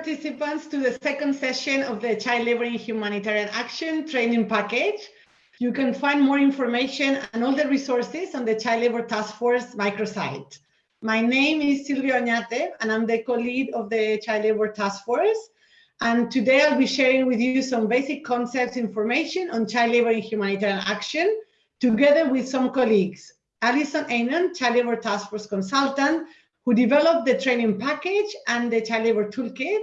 participants to the second session of the Child Labor in Humanitarian Action training package. You can find more information and all the resources on the Child Labor Task Force microsite. My name is Silvia Oñate, and I'm the co-lead of the Child Labor Task Force. And today I'll be sharing with you some basic concepts information on child labor in humanitarian action, together with some colleagues. Alison Eynon, Child Labor Task Force consultant, who developed the training package and the child labor toolkit,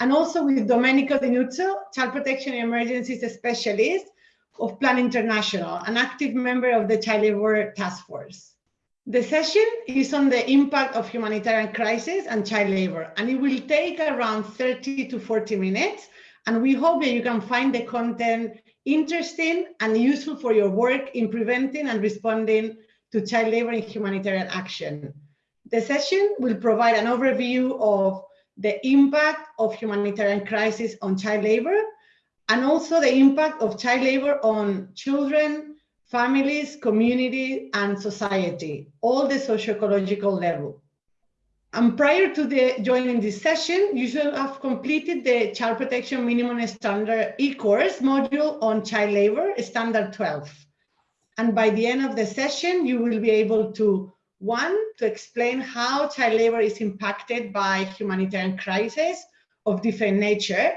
and also with Domenico Di Nuzzo, Child Protection and Emergencies Specialist of Plan International, an active member of the Child Labor Task Force. The session is on the impact of humanitarian crisis and child labor, and it will take around 30 to 40 minutes. And we hope that you can find the content interesting and useful for your work in preventing and responding to child labor in humanitarian action. The session will provide an overview of the impact of humanitarian crisis on child labor, and also the impact of child labor on children, families, community, and society, all the socio-ecological level. And prior to the joining this session, you should have completed the Child Protection Minimum Standard e-course module on child labor, Standard 12. And by the end of the session, you will be able to, one, to explain how child labor is impacted by humanitarian crises of different nature,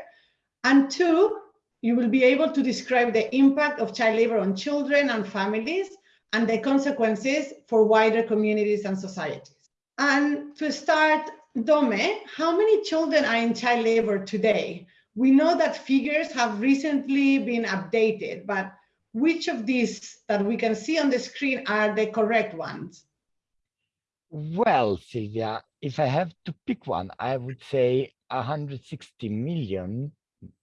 and two, you will be able to describe the impact of child labor on children and families and the consequences for wider communities and societies. And to start, Dome, how many children are in child labor today? We know that figures have recently been updated, but which of these that we can see on the screen are the correct ones? Well, Silvia, if I have to pick one, I would say 160 million,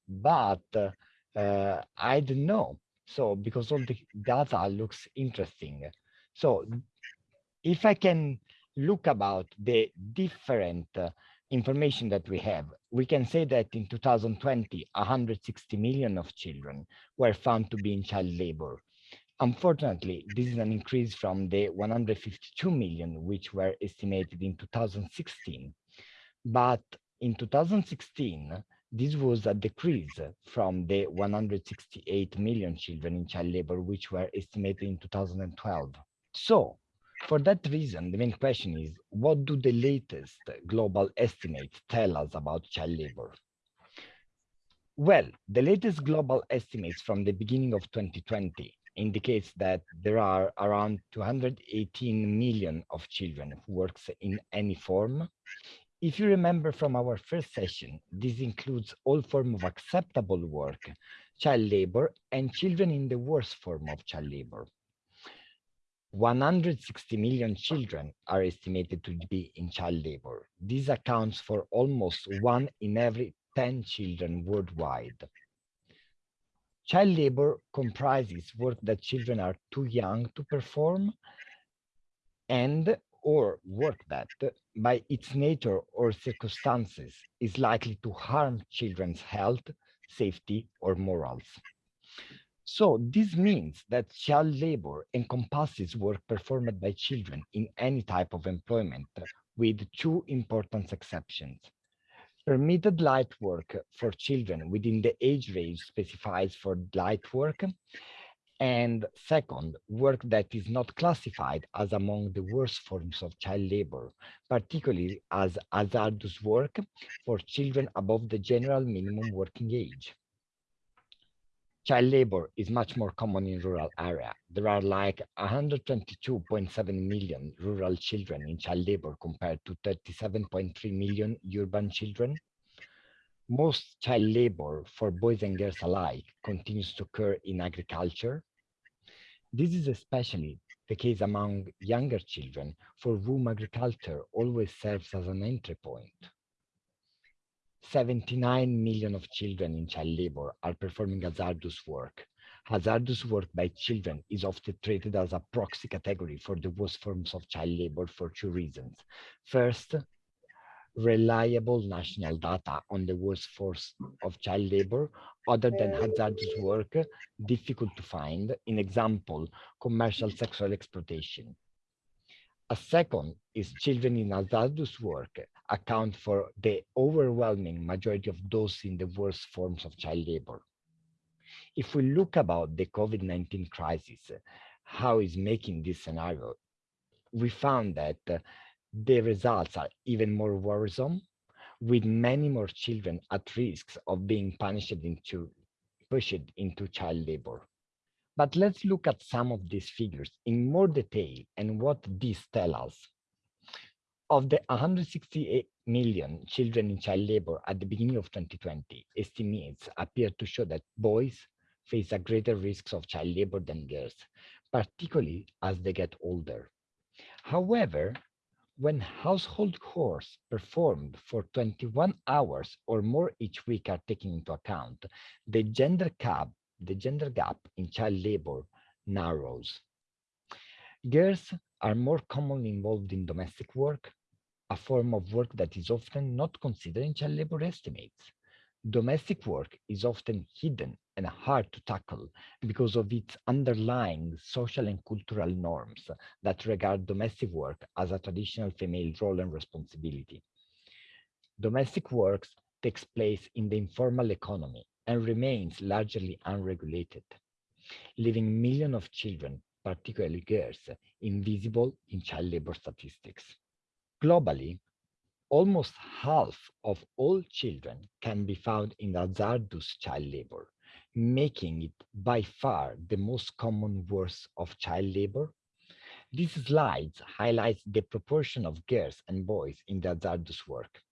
but uh, I don't know. So because all the data looks interesting. So if I can look about the different uh, information that we have, we can say that in 2020, 160 million of children were found to be in child labor. Unfortunately, this is an increase from the 152 million, which were estimated in 2016. But in 2016, this was a decrease from the 168 million children in child labor, which were estimated in 2012. So for that reason, the main question is, what do the latest global estimates tell us about child labor? Well, the latest global estimates from the beginning of 2020 indicates that there are around 218 million of children who works in any form if you remember from our first session, this includes all form of acceptable work, child labor, and children in the worst form of child labor. 160 million children are estimated to be in child labor. This accounts for almost one in every 10 children worldwide. Child labor comprises work that children are too young to perform and or work that by its nature or circumstances is likely to harm children's health, safety, or morals. So this means that child labor encompasses work performed by children in any type of employment with two important exceptions. Permitted light work for children within the age range specified for light work and second, work that is not classified as among the worst forms of child labor, particularly as hazardous work for children above the general minimum working age. Child labor is much more common in rural area. There are like 122.7 million rural children in child labor compared to 37.3 million urban children most child labor for boys and girls alike continues to occur in agriculture. This is especially the case among younger children for whom agriculture always serves as an entry point. 79 million of children in child labor are performing hazardous work. Hazardous work by children is often treated as a proxy category for the worst forms of child labor for two reasons. First, reliable national data on the worst workforce of child labor other than hazardous work difficult to find in example commercial sexual exploitation A second is children in hazardous work account for the overwhelming majority of those in the worst forms of child labor. If we look about the COVID-19 crisis, how is making this scenario, we found that uh, the results are even more worrisome, with many more children at risk of being punished into pushed into child labor. But let's look at some of these figures in more detail and what these tell us. Of the 168 million children in child labor at the beginning of 2020, estimates appear to show that boys face a greater risk of child labor than girls, particularly as they get older. However, when household chores performed for 21 hours or more each week are taken into account, the gender gap, the gender gap in child labor narrows. Girls are more commonly involved in domestic work, a form of work that is often not considered in child labor estimates. Domestic work is often hidden and hard to tackle because of its underlying social and cultural norms that regard domestic work as a traditional female role and responsibility. Domestic work takes place in the informal economy and remains largely unregulated, leaving millions of children, particularly girls, invisible in child labor statistics. Globally, almost half of all children can be found in hazardous child labor, making it by far the most common worst of child labor. This slide highlights the proportion of girls and boys in the hazardous work.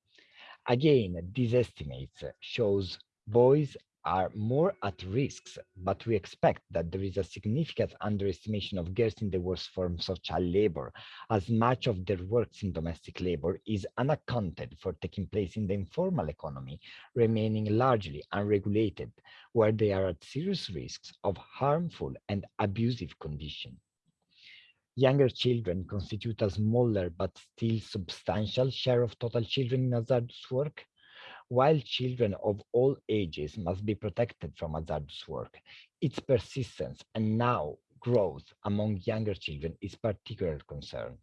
Again, these estimates shows boys are more at risks, but we expect that there is a significant underestimation of girls in the worst forms of child labor, as much of their works in domestic labor is unaccounted for taking place in the informal economy, remaining largely unregulated, where they are at serious risks of harmful and abusive conditions. Younger children constitute a smaller but still substantial share of total children in hazardous work, while children of all ages must be protected from hazardous work, its persistence and now growth among younger children is particular concern.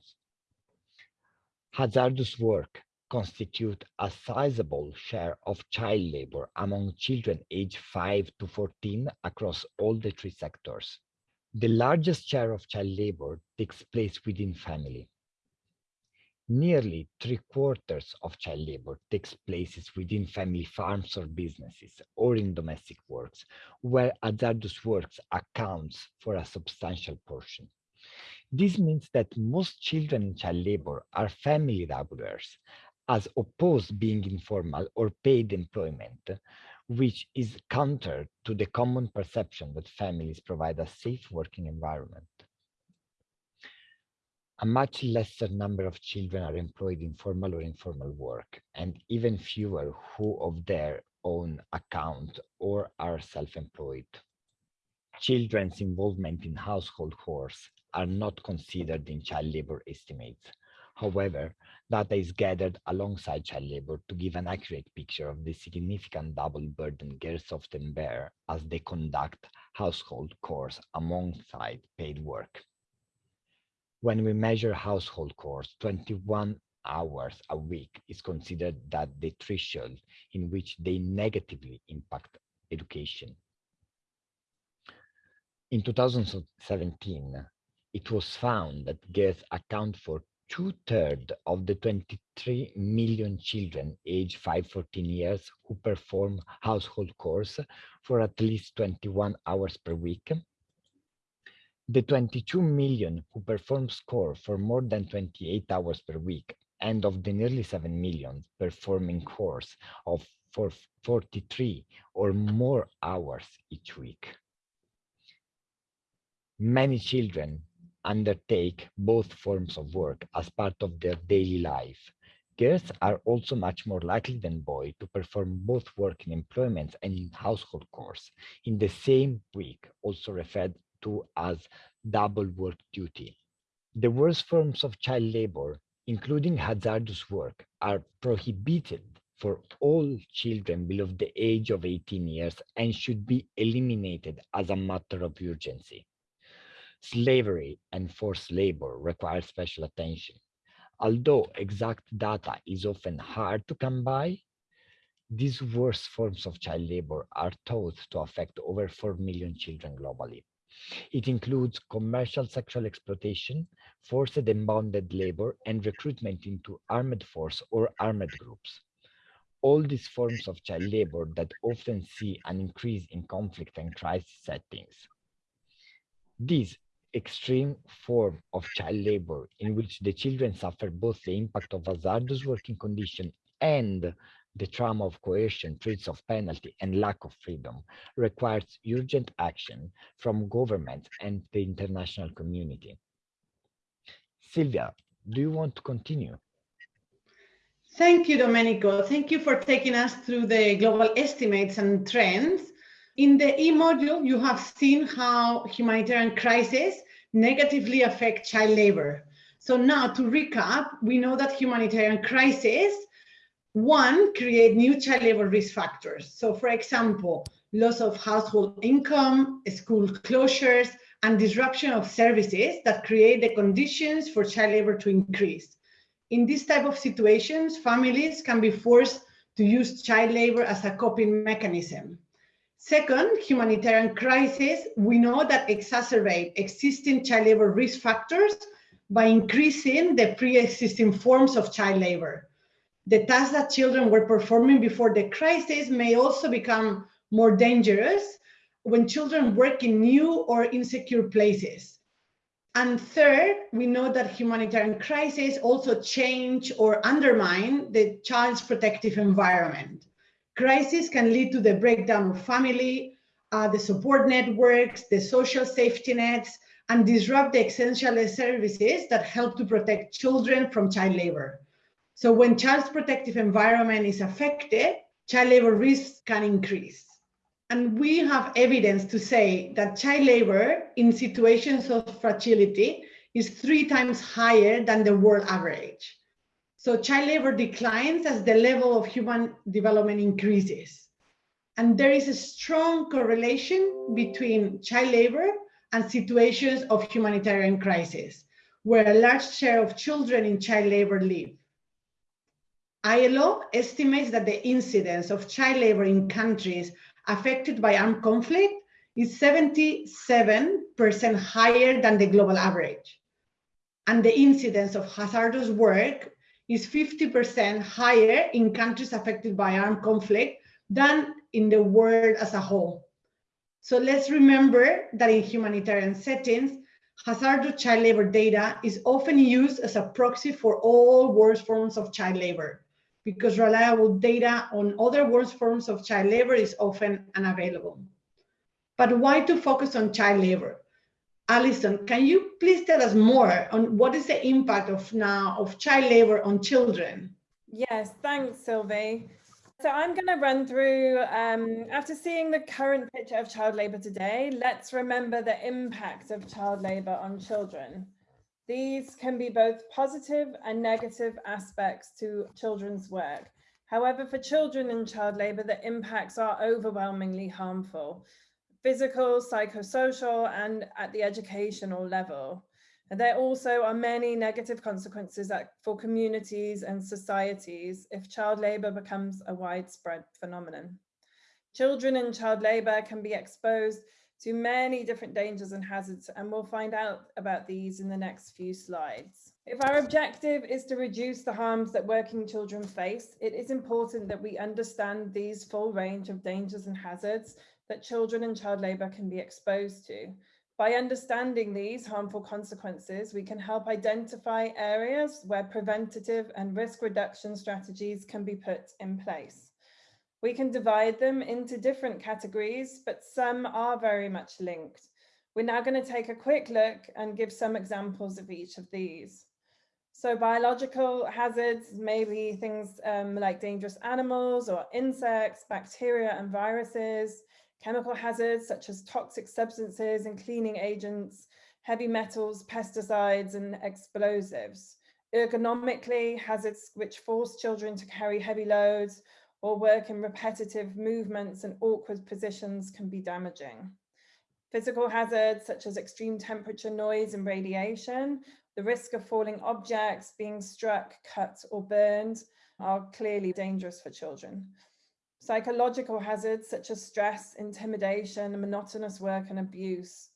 Hazardous work constitute a sizable share of child labor among children aged 5 to 14 across all the three sectors. The largest share of child labor takes place within family, Nearly three quarters of child labor takes place within family farms or businesses or in domestic works, where hazardous works accounts for a substantial portion. This means that most children in child labor are family laborers, as opposed being informal or paid employment, which is counter to the common perception that families provide a safe working environment a much lesser number of children are employed in formal or informal work, and even fewer who of their own account or are self-employed. Children's involvement in household chores are not considered in child labor estimates. However, data is gathered alongside child labor to give an accurate picture of the significant double burden girls often bear as they conduct household chores alongside paid work when we measure household chores, 21 hours a week is considered that the threshold in which they negatively impact education. In 2017, it was found that girls account for two-thirds of the 23 million children aged 5-14 years who perform household chores for at least 21 hours per week the 22 million who perform score for more than 28 hours per week and of the nearly 7 million performing course of for 43 or more hours each week. Many children undertake both forms of work as part of their daily life. Girls are also much more likely than boys to perform both work in employment and in household chores in the same week, also referred to as double work duty. The worst forms of child labor, including hazardous work, are prohibited for all children below the age of 18 years and should be eliminated as a matter of urgency. Slavery and forced labor require special attention. Although exact data is often hard to come by, these worst forms of child labor are thought to affect over 4 million children globally. It includes commercial sexual exploitation, forced and bonded labor, and recruitment into armed force or armed groups. All these forms of child labor that often see an increase in conflict and crisis settings. This extreme form of child labor in which the children suffer both the impact of hazardous working condition and the trauma of coercion, threats of penalty, and lack of freedom requires urgent action from government and the international community. Silvia, do you want to continue? Thank you, Domenico. Thank you for taking us through the global estimates and trends. In the E module, you have seen how humanitarian crises negatively affect child labor. So now to recap, we know that humanitarian crises one, create new child labor risk factors. So for example, loss of household income, school closures, and disruption of services that create the conditions for child labor to increase. In this type of situations, families can be forced to use child labor as a coping mechanism. Second, humanitarian crises, we know that exacerbate existing child labor risk factors by increasing the pre-existing forms of child labor the tasks that children were performing before the crisis may also become more dangerous when children work in new or insecure places. And third, we know that humanitarian crises also change or undermine the child's protective environment. Crisis can lead to the breakdown of family, uh, the support networks, the social safety nets, and disrupt the essential services that help to protect children from child labor. So when child's protective environment is affected, child labor risk can increase. And we have evidence to say that child labor in situations of fragility is three times higher than the world average. So child labor declines as the level of human development increases. And there is a strong correlation between child labor and situations of humanitarian crisis, where a large share of children in child labor live. ILO estimates that the incidence of child labor in countries affected by armed conflict is 77% higher than the global average. And the incidence of hazardous work is 50% higher in countries affected by armed conflict than in the world as a whole. So let's remember that in humanitarian settings, hazardous child labor data is often used as a proxy for all worst forms of child labor because reliable data on other worst forms of child labor is often unavailable. But why to focus on child labor? Alison, can you please tell us more on what is the impact of now of child labor on children? Yes, thanks, Sylvie. So I'm going to run through, um, after seeing the current picture of child labour today, let's remember the impact of child labour on children. These can be both positive and negative aspects to children's work. However, for children in child labour, the impacts are overwhelmingly harmful, physical, psychosocial, and at the educational level. And there also are many negative consequences for communities and societies if child labour becomes a widespread phenomenon. Children in child labour can be exposed to many different dangers and hazards, and we'll find out about these in the next few slides. If our objective is to reduce the harms that working children face, it is important that we understand these full range of dangers and hazards that children and child labour can be exposed to. By understanding these harmful consequences, we can help identify areas where preventative and risk reduction strategies can be put in place. We can divide them into different categories, but some are very much linked. We're now going to take a quick look and give some examples of each of these. So biological hazards may be things um, like dangerous animals or insects, bacteria and viruses, chemical hazards such as toxic substances and cleaning agents, heavy metals, pesticides and explosives. Ergonomically, hazards which force children to carry heavy loads or work in repetitive movements and awkward positions can be damaging. Physical hazards such as extreme temperature, noise and radiation, the risk of falling objects, being struck, cut or burned are clearly dangerous for children. Psychological hazards such as stress, intimidation, monotonous work and abuse.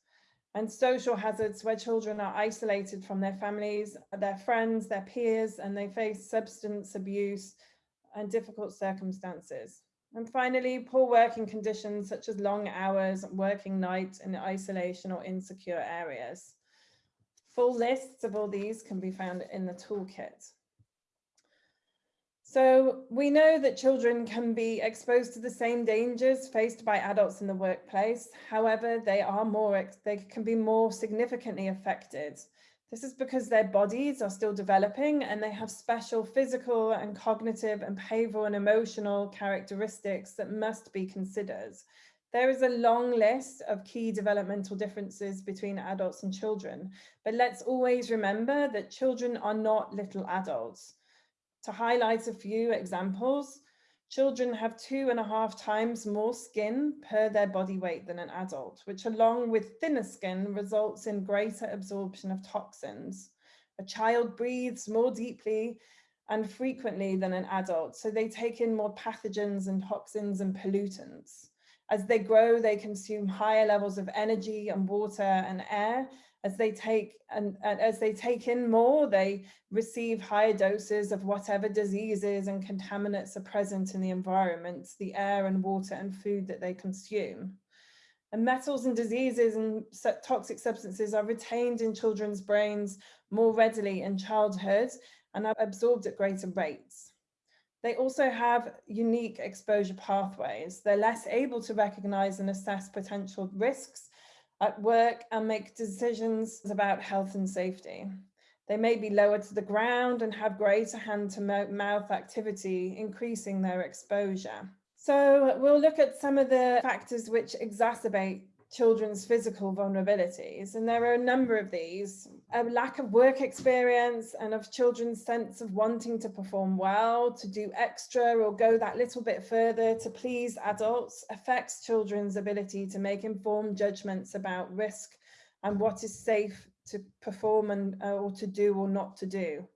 And social hazards where children are isolated from their families, their friends, their peers, and they face substance abuse and difficult circumstances. And finally, poor working conditions such as long hours, working nights in isolation or insecure areas. Full lists of all these can be found in the toolkit. So we know that children can be exposed to the same dangers faced by adults in the workplace. However, they are more, they can be more significantly affected. This is because their bodies are still developing and they have special physical and cognitive and behavioral and emotional characteristics that must be considered. There is a long list of key developmental differences between adults and children, but let's always remember that children are not little adults. To highlight a few examples, Children have two and a half times more skin per their body weight than an adult, which along with thinner skin results in greater absorption of toxins. A child breathes more deeply and frequently than an adult, so they take in more pathogens and toxins and pollutants. As they grow, they consume higher levels of energy and water and air, as they take and, and, as they take in more, they receive higher doses of whatever diseases and contaminants are present in the environment, the air and water and food that they consume. And metals and diseases and toxic substances are retained in children's brains more readily in childhood and are absorbed at greater rates. They also have unique exposure pathways. They're less able to recognize and assess potential risks at work and make decisions about health and safety. They may be lower to the ground and have greater hand to mouth activity, increasing their exposure. So we'll look at some of the factors which exacerbate children's physical vulnerabilities. And there are a number of these. A lack of work experience and of children's sense of wanting to perform well, to do extra or go that little bit further to please adults affects children's ability to make informed judgments about risk and what is safe to perform and uh, or to do or not to do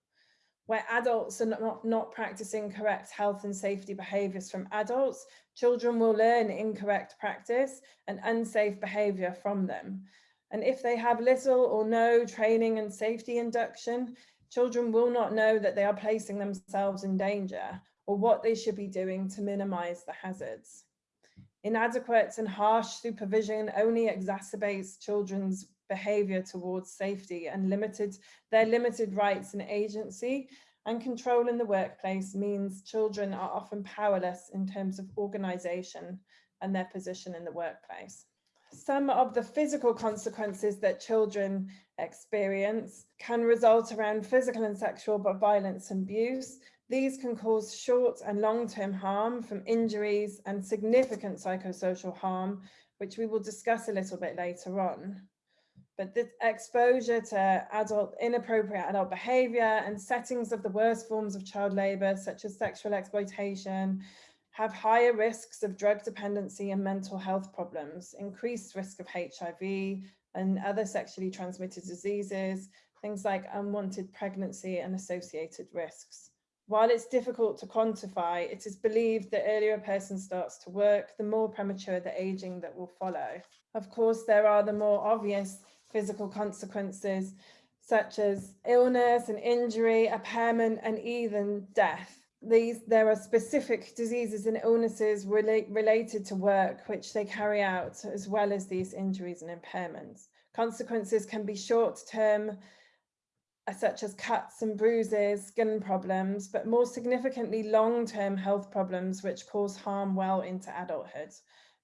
where adults are not, not practicing correct health and safety behaviours from adults, children will learn incorrect practice and unsafe behaviour from them. And if they have little or no training and safety induction, children will not know that they are placing themselves in danger or what they should be doing to minimise the hazards. Inadequate and harsh supervision only exacerbates children's behavior towards safety and limited their limited rights and agency and control in the workplace means children are often powerless in terms of organization and their position in the workplace. Some of the physical consequences that children experience can result around physical and sexual violence and abuse. These can cause short and long-term harm from injuries and significant psychosocial harm, which we will discuss a little bit later on but the exposure to adult inappropriate adult behavior and settings of the worst forms of child labor, such as sexual exploitation, have higher risks of drug dependency and mental health problems, increased risk of HIV and other sexually transmitted diseases, things like unwanted pregnancy and associated risks. While it's difficult to quantify, it is believed that earlier a person starts to work, the more premature the aging that will follow. Of course, there are the more obvious physical consequences such as illness and injury, impairment, and even death. These, there are specific diseases and illnesses relate, related to work which they carry out, as well as these injuries and impairments. Consequences can be short term, uh, such as cuts and bruises, skin problems, but more significantly long term health problems which cause harm well into adulthood.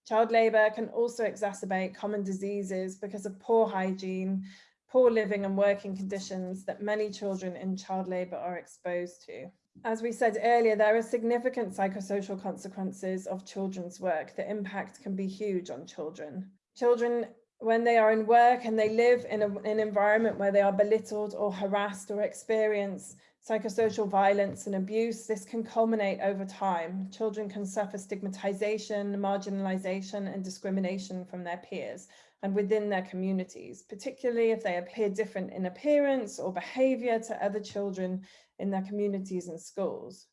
Child labour can also exacerbate common diseases because of poor hygiene, poor living and working conditions that many children in child labour are exposed to. As we said earlier, there are significant psychosocial consequences of children's work. The impact can be huge on children. Children, when they are in work and they live in a, an environment where they are belittled or harassed or experience psychosocial violence and abuse, this can culminate over time. Children can suffer stigmatization, marginalization, and discrimination from their peers. and within their communities, particularly if they appear different in appearance or behavior to other children in their communities and schools.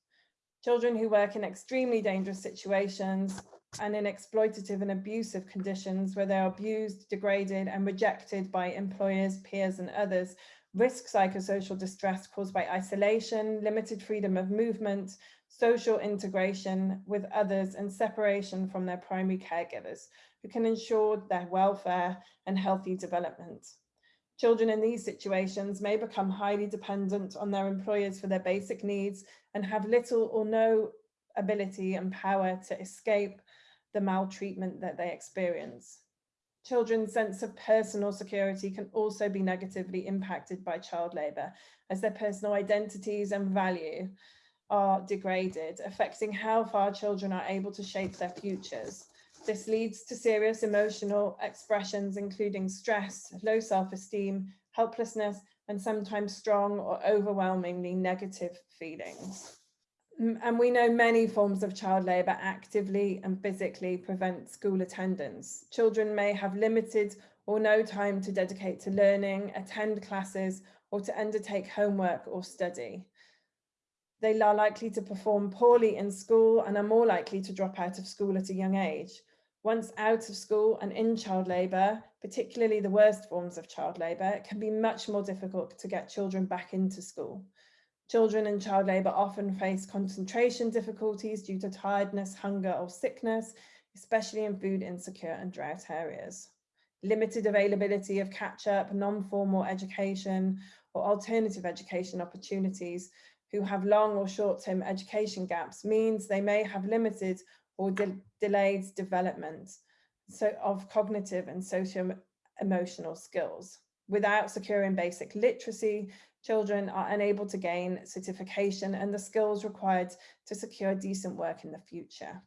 Children who work in extremely dangerous situations and in exploitative and abusive conditions where they are abused, degraded and rejected by employers, peers and others risk psychosocial distress caused by isolation, limited freedom of movement, social integration with others and separation from their primary caregivers who can ensure their welfare and healthy development. Children in these situations may become highly dependent on their employers for their basic needs and have little or no ability and power to escape the maltreatment that they experience. Children's sense of personal security can also be negatively impacted by child labour as their personal identities and value are degraded, affecting how far children are able to shape their futures. This leads to serious emotional expressions, including stress, low self-esteem, helplessness, and sometimes strong or overwhelmingly negative feelings. And we know many forms of child labour actively and physically prevent school attendance. Children may have limited or no time to dedicate to learning, attend classes, or to undertake homework or study. They are likely to perform poorly in school and are more likely to drop out of school at a young age. Once out of school and in child labour, particularly the worst forms of child labour, it can be much more difficult to get children back into school. Children in child labour often face concentration difficulties due to tiredness, hunger or sickness, especially in food insecure and drought areas. Limited availability of catch-up, non-formal education or alternative education opportunities who have long or short-term education gaps means they may have limited or de delayed development so of cognitive and socio-emotional skills. Without securing basic literacy, children are unable to gain certification and the skills required to secure decent work in the future,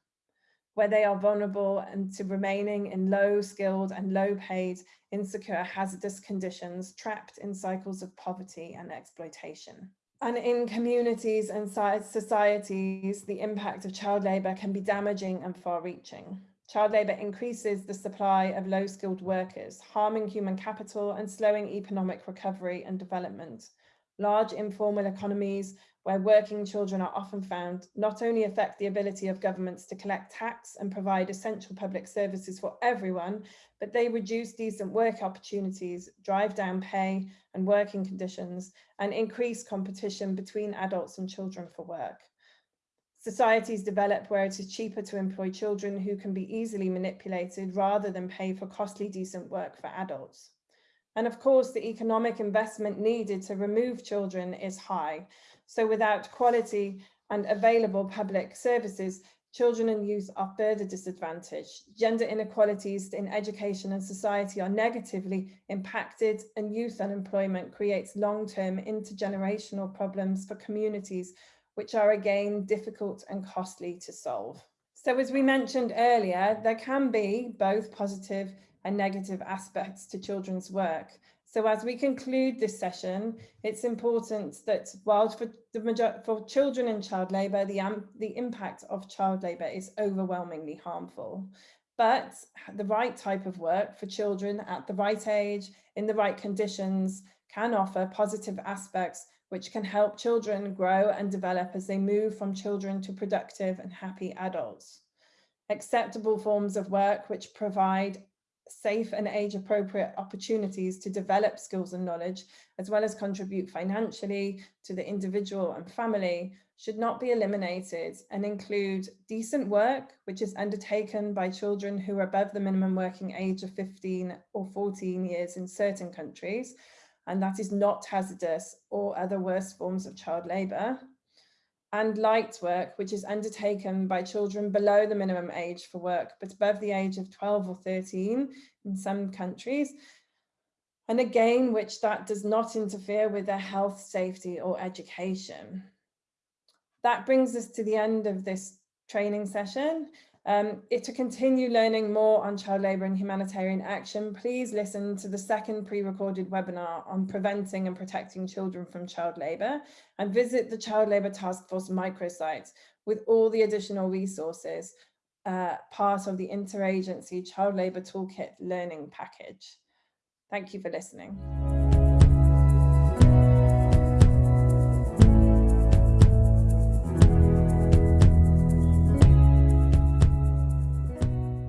where they are vulnerable and to remaining in low skilled and low paid, insecure, hazardous conditions, trapped in cycles of poverty and exploitation. And in communities and societies, the impact of child labour can be damaging and far reaching. Child labour increases the supply of low skilled workers, harming human capital and slowing economic recovery and development large informal economies where working children are often found not only affect the ability of governments to collect tax and provide essential public services for everyone, but they reduce decent work opportunities, drive down pay and working conditions, and increase competition between adults and children for work. Societies develop where it is cheaper to employ children who can be easily manipulated rather than pay for costly decent work for adults. And of course, the economic investment needed to remove children is high. So without quality and available public services, children and youth are further disadvantaged. Gender inequalities in education and society are negatively impacted and youth unemployment creates long-term intergenerational problems for communities, which are again difficult and costly to solve. So as we mentioned earlier, there can be both positive and negative aspects to children's work. So as we conclude this session, it's important that while for, the for children in child labour, the, um, the impact of child labour is overwhelmingly harmful. But the right type of work for children at the right age, in the right conditions, can offer positive aspects which can help children grow and develop as they move from children to productive and happy adults. Acceptable forms of work which provide safe and age appropriate opportunities to develop skills and knowledge, as well as contribute financially to the individual and family, should not be eliminated and include decent work, which is undertaken by children who are above the minimum working age of 15 or 14 years in certain countries, and that is not hazardous or other worse forms of child labour and light work, which is undertaken by children below the minimum age for work, but above the age of 12 or 13 in some countries. And again, which that does not interfere with their health, safety or education. That brings us to the end of this training session. Um, if to continue learning more on child labour and humanitarian action, please listen to the second pre-recorded webinar on preventing and protecting children from child labour and visit the Child Labour Task Force microsite with all the additional resources uh, part of the Interagency Child Labour Toolkit Learning Package. Thank you for listening.